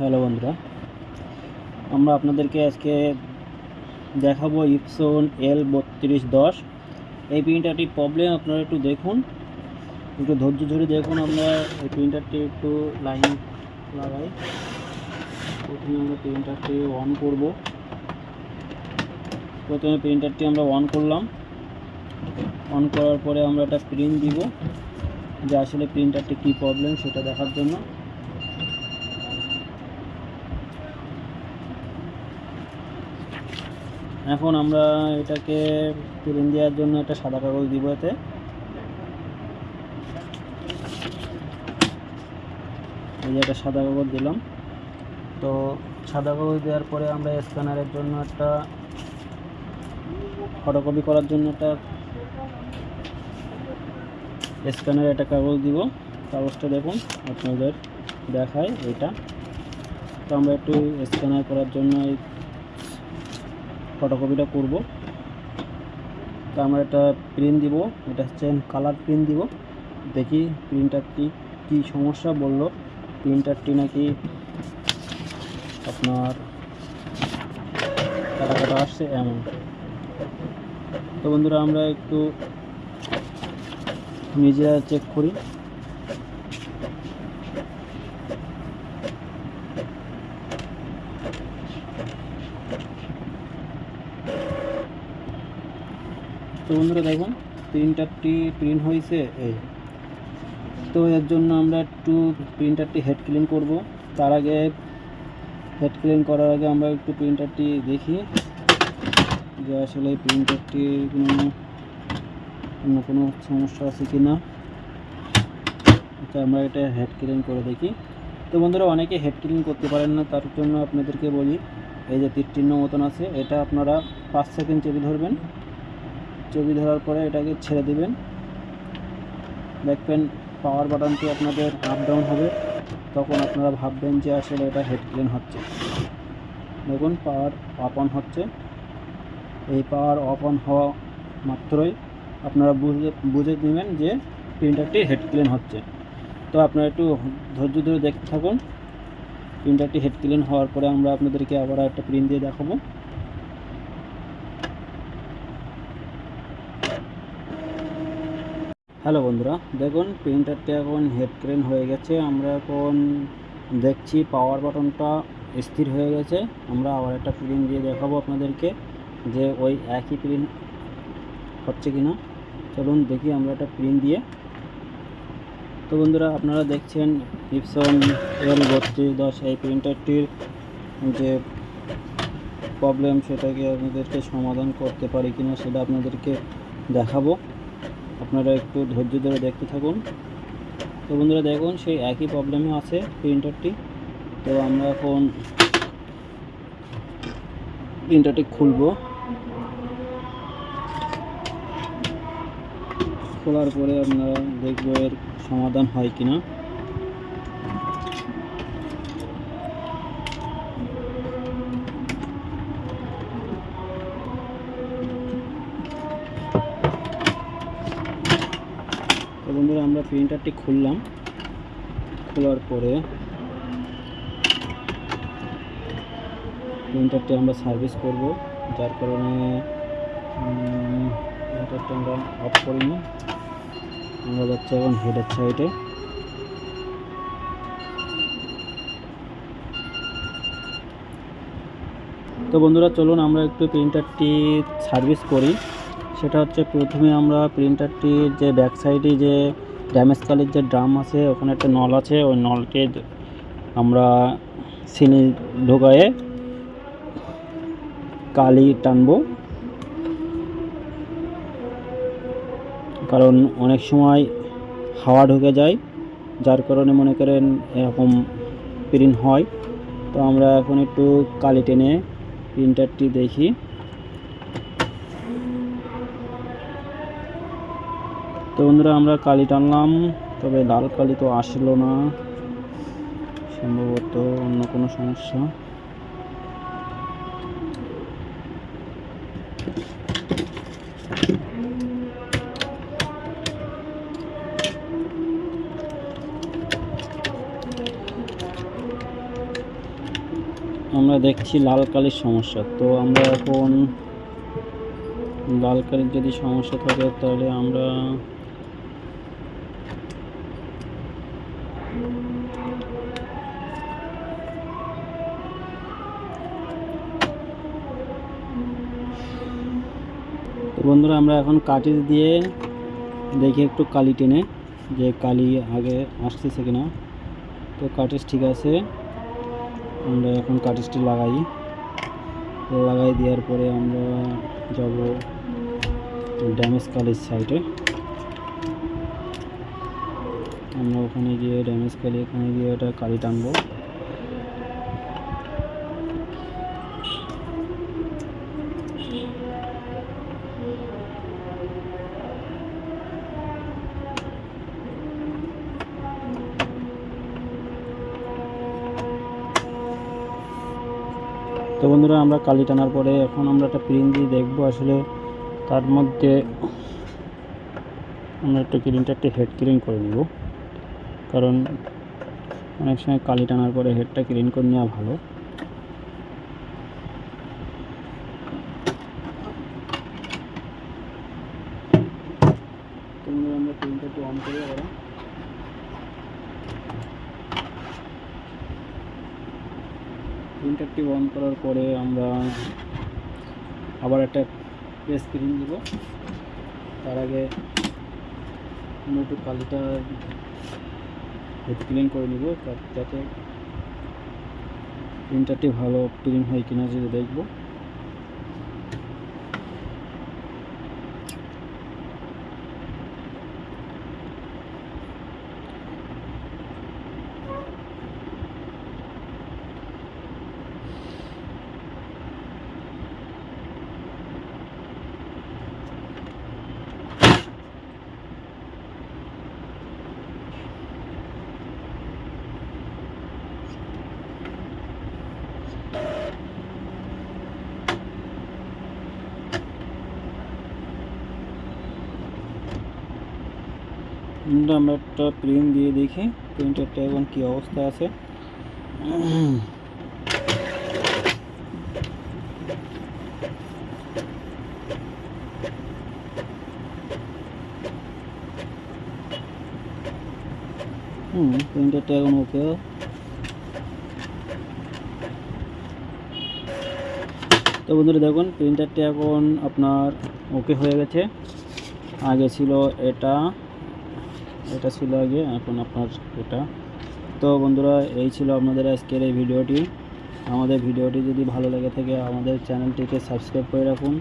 Hello বন্ধুরা, আমরা আপনাদেরকে আজকে দেখাবো ইপসন এল বত্রিশ দশ। এই প্রিন্টারটির প্রবলেম আপনারা একটু দেখুন, একটু ধৈর্য ধরে দেখুন আমরা এই প্রিন্টারটি একটু লাইন লাগাই। প্রথমে আমরা প্রিন্টারটি অন করব। প্রথমে প্রিন্টারটি আমরা অন করলাম। অন করার পরে আমরা একটা প্রিন্ট দিব যে আসলে প্রিন্টারটি কী প্রবলেম সেটা দেখার জন্য। এখন আমরা এটাকে প্রিন্ট দেওয়ার জন্য একটা সাদা কাগজ দিব এতে। এই যে একটা সাদা কাগজ দিলাম। তো সাদা কাগজ দেওয়ার পরে আমরা স্ক্যানারের জন্য একটা ফটোকপি করার জন্য একটা স্ক্যানারে একটা কাগজ দিব। কাগজটা দেখুন, আপনাদের দেখায় এটা। তো আমরা একটু স্ক্যানার করার জন্য এই ফটোকপিটা করব। তো আমরা একটা প্রিন্ট দিব, এটা হচ্ছে কালার প্রিন্ট দিব। দেখি প্রিন্টারটি কি সমস্যা বলল। প্রিন্টারটি নাকি আপনার কাটা আসছে এমন। তো বন্ধুরা আমরা একটু নিজেরা চেক করি। তো বন্ধুরা দেখুন প্রিন্টারটি প্রিন্ট হয়েছে, এই। তো এর জন্য আমরা একটু প্রিন্টারটি হেড ক্লিন করব। তার আগে হেড ক্লিন করার আগে আমরা একটু প্রিন্টারটি দেখি। যে আসলে প্রিন্টারটি কোনো, অন্য কোনো সমস্যা আছে কি না তো আমরা এটা হেড ক্লিন করে দেখি। তো বন্ধুরা, অনেকে হেড ক্লিন করতে পারেন না, তার জন্য আপনাদেরকে বলি, এই যে তীর চিহ্ন মতন আছে, এটা আপনারা পাঁচ সেকেন্ড চেপে ধরবেন। চেপে ধরার পরে এটাকে ছেড়ে দিবেন। দেখবেন পাওয়ার বাটনটি আপনাদের আপ ডাউন হবে। তখন আপনারা ভাববেন যে আসলে এটা হেড ক্লিন হচ্ছে। দেখুন পাওয়ার অফ অন হচ্ছে। এই পাওয়ার অফ অন হওয়া মাত্রই আপনারা বুঝে বুঝে নেবেন যে প্রিন্টারটি হেড ক্লিন হচ্ছে। তো আপনারা একটু ধৈর্য ধরে দেখতে থাকুন। প্রিন্টারটি হেড ক্লিন হওয়ার পরে আমরা আপনাদেরকে আবার একটা প্রিন্ট দিয়ে দেখাবো। হ্যালো বন্ধুরা, দেখুন প্রিন্টারটি এখন হেড ক্লিন হয়ে গেছে। আমরা এখন দেখছি পাওয়ার বাটনটা স্থির হয়ে গেছে। আমরা আবার একটা প্রিন্ট দিয়ে দেখাবো আপনাদেরকে যে ওই একই প্রিন্ট হচ্ছে কিনা। চলুন দেখি আমরা একটা প্রিন্ট দিয়ে। তো বন্ধুরা, আপনারা দেখছেন ইপসন এল বত্রিশ দশ, এই প্রিন্টারটির যে প্রবলেম সেটাকে আপনাদেরকে সমাধান করতে পারি কিনা সেটা আপনাদেরকে দেখাবো। আপনারা একটু ধৈর্য ধরে দেখতে থাকুন। তো বন্ধুরা দেখুন, সেই একই প্রবলেমে আছে প্রিন্টারটি তো আমরা এখন প্রিন্টারটি খুলব। খোলার পরে আপনারা দেখব এর সমাধান হয় কিনা। আমরা প্রিন্টারটি খুললাম। খোলার পরে প্রিন্টারটি আমরা সার্ভিস করব। যার কারণে প্রিন্টারটা আমরা অফ করিনি। আমরা যাচ্ছি এখন হেডের সাইডে তো বন্ধুরা, চলুন আমরা একটু প্রিন্টারটি সার্ভিস করি। সেটা হচ্ছে প্রথমে আমরা প্রিন্টারটির যে ব্যাক সাইডে যে ড্যামেজ কালের যে ড্রাম আছে, ওখানে একটা নল আছে, ওই নলকে আমরা সিনি ঢোকায়ে কালি টানবো। কারণ অনেক সময় হাওয়া ঢুকে যায়, যার কারণে মনে করেন এরকম প্রিন্ট হয়। তো আমরা এখন একটু কালি টেনে প্রিন্টারটি দেখি। তো বন্ধুরা, আমরা কালি টানলাম, তবে লাল কালি তো আসলো না। সম্ভবত অন্য কোনো সমস্যা। আমরা দেখছি লাল কালির সমস্যা। তো আমরা এখন লাল কালির যদি সমস্যা থাকে, তাহলে আমরা তো বন্ধুরা, আমরা এখন কাটিজ দিয়ে দেখি একটু কালি টেনে যে কালি আগে আসতেছে কিনা। তো কাটিজ ঠিক আছে, আমরা এখন কাটিজটি লাগাই। লাগাই দেওয়ার পরে আমরা যাব ড্যামেজ কালির সাইডে। আমরা ওখানে গিয়ে ড্যামেজ কালি, ওখানে গিয়ে ওটা কালি টানবো। তো বন্ধুরা, আমরা কালি টানার পরে এখন আমরা একটা প্রিন্ট দিয়ে দেখব আসলে তার মধ্যে আমরা একটা ক্রিমটা একটা হেড ক্লিন করে নিব। কারণ অনেক সময় কালি টানার পরে হেডটা ক্লিন করে নেওয়া ভালো। আমরা প্রিন্টটা একটু অন করে ওরা প্রিন্টারটি অন করার পরে আমরা আবার একটা প্রেস ক্রিম দেবো। তার আগে আমরা একটু কালিটা ক্লিন করে নিব যাতে প্রিন্টারটি ভালো ক্লিন হয় কিনা যদি দেখব। আমরা একটা প্রিন্ট দিয়ে দেখি। প্রিন্টারটা এখন কী অবস্থা আছে? হুম প্রিন্টারটা এখন ওকে তো বন্ধুরা দেখুন প্রিন্টারটা এখন আপনার ওকে হয়ে গেছে। আগে ছিল এটা। এটা ছিল আগে, এখন আপনার এটা। তো বন্ধুরা, এই ছিল আপনাদের আজকের এই ভিডিওটি। আমাদের ভিডিওটি যদি ভালো লেগে থাকে, আমাদের চ্যানেলটিকে সাবস্ক্রাইব করে রাখুন।